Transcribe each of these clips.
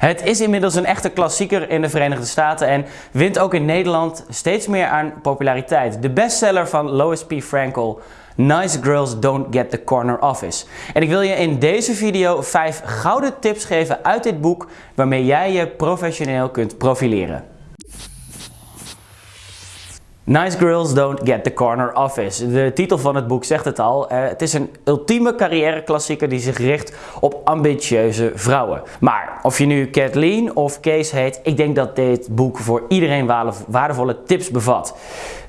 Het is inmiddels een echte klassieker in de Verenigde Staten en wint ook in Nederland steeds meer aan populariteit. De bestseller van Lois P. Frankel, Nice Girls Don't Get the Corner Office. En ik wil je in deze video 5 gouden tips geven uit dit boek waarmee jij je professioneel kunt profileren. Nice Girls Don't Get the Corner Office. De titel van het boek zegt het al. Het is een ultieme carrièreklassieker die zich richt op ambitieuze vrouwen. Maar of je nu Kathleen of Kees heet, ik denk dat dit boek voor iedereen waardevolle tips bevat.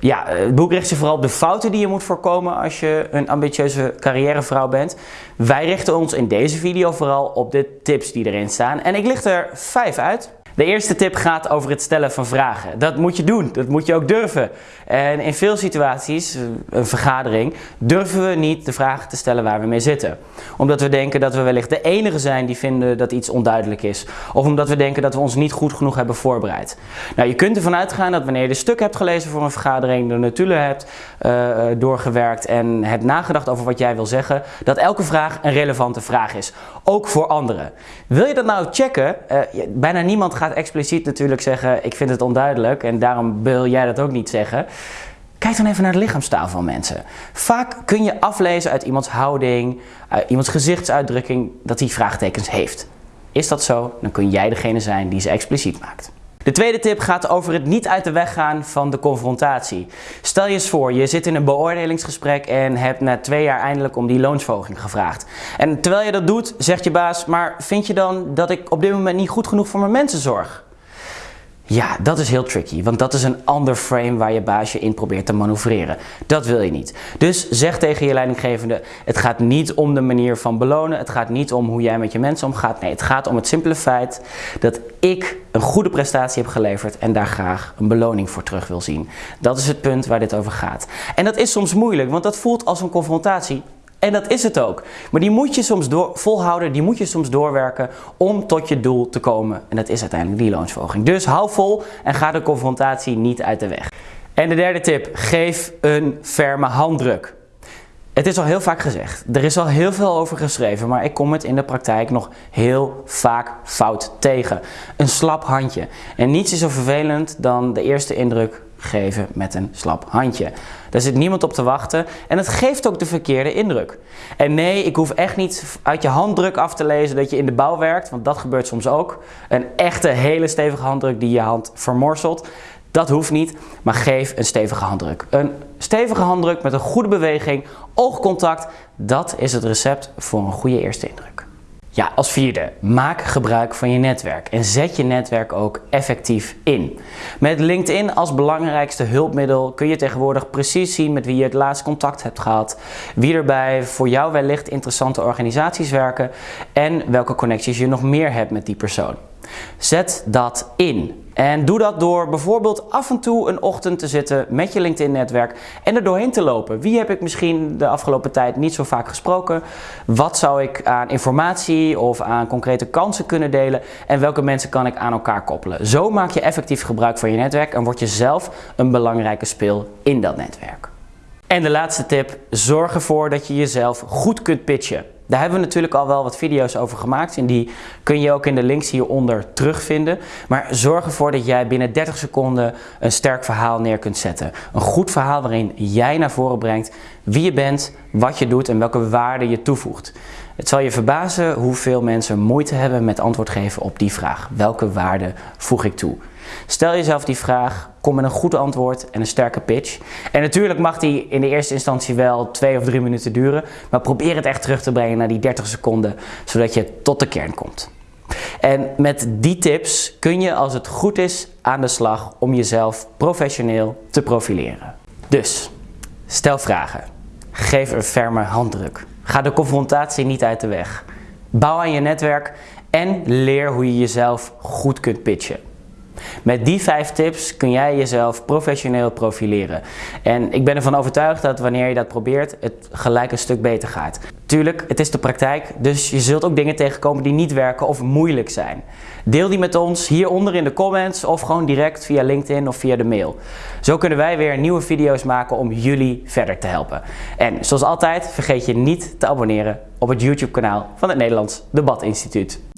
Ja, het boek richt zich vooral op de fouten die je moet voorkomen als je een ambitieuze carrièrevrouw bent. Wij richten ons in deze video vooral op de tips die erin staan. En ik licht er vijf uit. De eerste tip gaat over het stellen van vragen. Dat moet je doen, dat moet je ook durven. En in veel situaties, een vergadering, durven we niet de vragen te stellen waar we mee zitten. Omdat we denken dat we wellicht de enige zijn die vinden dat iets onduidelijk is. Of omdat we denken dat we ons niet goed genoeg hebben voorbereid. Nou, je kunt ervan uitgaan dat wanneer je een stuk hebt gelezen voor een vergadering, de notulen hebt uh, doorgewerkt en hebt nagedacht over wat jij wil zeggen, dat elke vraag een relevante vraag is. Ook voor anderen. Wil je dat nou checken? Uh, bijna niemand gaat expliciet natuurlijk zeggen, ik vind het onduidelijk en daarom wil jij dat ook niet zeggen. Kijk dan even naar de lichaamstaal van mensen. Vaak kun je aflezen uit iemands houding, uit iemands gezichtsuitdrukking, dat hij vraagtekens heeft. Is dat zo, dan kun jij degene zijn die ze expliciet maakt. De tweede tip gaat over het niet uit de weg gaan van de confrontatie. Stel je eens voor, je zit in een beoordelingsgesprek en hebt na twee jaar eindelijk om die loonsverhoging gevraagd. En terwijl je dat doet, zegt je baas, maar vind je dan dat ik op dit moment niet goed genoeg voor mijn mensen zorg? Ja, dat is heel tricky, want dat is een ander frame waar je baasje in probeert te manoeuvreren. Dat wil je niet. Dus zeg tegen je leidinggevende, het gaat niet om de manier van belonen, het gaat niet om hoe jij met je mensen omgaat. Nee, het gaat om het simpele feit dat ik een goede prestatie heb geleverd en daar graag een beloning voor terug wil zien. Dat is het punt waar dit over gaat. En dat is soms moeilijk, want dat voelt als een confrontatie en dat is het ook. Maar die moet je soms door, volhouden, die moet je soms doorwerken om tot je doel te komen. En dat is uiteindelijk die loonsverhoging. Dus hou vol en ga de confrontatie niet uit de weg. En de derde tip, geef een ferme handdruk. Het is al heel vaak gezegd, er is al heel veel over geschreven, maar ik kom het in de praktijk nog heel vaak fout tegen. Een slap handje. En niets is zo vervelend dan de eerste indruk geven met een slap handje. Daar zit niemand op te wachten en het geeft ook de verkeerde indruk. En nee, ik hoef echt niet uit je handdruk af te lezen dat je in de bouw werkt, want dat gebeurt soms ook. Een echte hele stevige handdruk die je hand vermorselt. Dat hoeft niet, maar geef een stevige handdruk. Een stevige handdruk met een goede beweging, oogcontact, dat is het recept voor een goede eerste indruk. Ja, als vierde, maak gebruik van je netwerk en zet je netwerk ook effectief in. Met LinkedIn als belangrijkste hulpmiddel kun je tegenwoordig precies zien met wie je het laatst contact hebt gehad, wie er bij voor jou wellicht interessante organisaties werken en welke connecties je nog meer hebt met die persoon. Zet dat in. En doe dat door bijvoorbeeld af en toe een ochtend te zitten met je LinkedIn-netwerk en er doorheen te lopen. Wie heb ik misschien de afgelopen tijd niet zo vaak gesproken? Wat zou ik aan informatie of aan concrete kansen kunnen delen? En welke mensen kan ik aan elkaar koppelen? Zo maak je effectief gebruik van je netwerk en word je zelf een belangrijke speel in dat netwerk. En de laatste tip, zorg ervoor dat je jezelf goed kunt pitchen. Daar hebben we natuurlijk al wel wat video's over gemaakt en die kun je ook in de links hieronder terugvinden. Maar zorg ervoor dat jij binnen 30 seconden een sterk verhaal neer kunt zetten. Een goed verhaal waarin jij naar voren brengt wie je bent, wat je doet en welke waarde je toevoegt. Het zal je verbazen hoeveel mensen moeite hebben met antwoord geven op die vraag. Welke waarde voeg ik toe? Stel jezelf die vraag, kom met een goed antwoord en een sterke pitch. En natuurlijk mag die in de eerste instantie wel twee of drie minuten duren, maar probeer het echt terug te brengen naar die 30 seconden, zodat je tot de kern komt. En met die tips kun je als het goed is aan de slag om jezelf professioneel te profileren. Dus, stel vragen. Geef een ferme handdruk. Ga de confrontatie niet uit de weg. Bouw aan je netwerk en leer hoe je jezelf goed kunt pitchen. Met die vijf tips kun jij jezelf professioneel profileren. En ik ben ervan overtuigd dat wanneer je dat probeert, het gelijk een stuk beter gaat. Tuurlijk, het is de praktijk, dus je zult ook dingen tegenkomen die niet werken of moeilijk zijn. Deel die met ons hieronder in de comments of gewoon direct via LinkedIn of via de mail. Zo kunnen wij weer nieuwe video's maken om jullie verder te helpen. En zoals altijd, vergeet je niet te abonneren op het YouTube kanaal van het Nederlands Debat Instituut.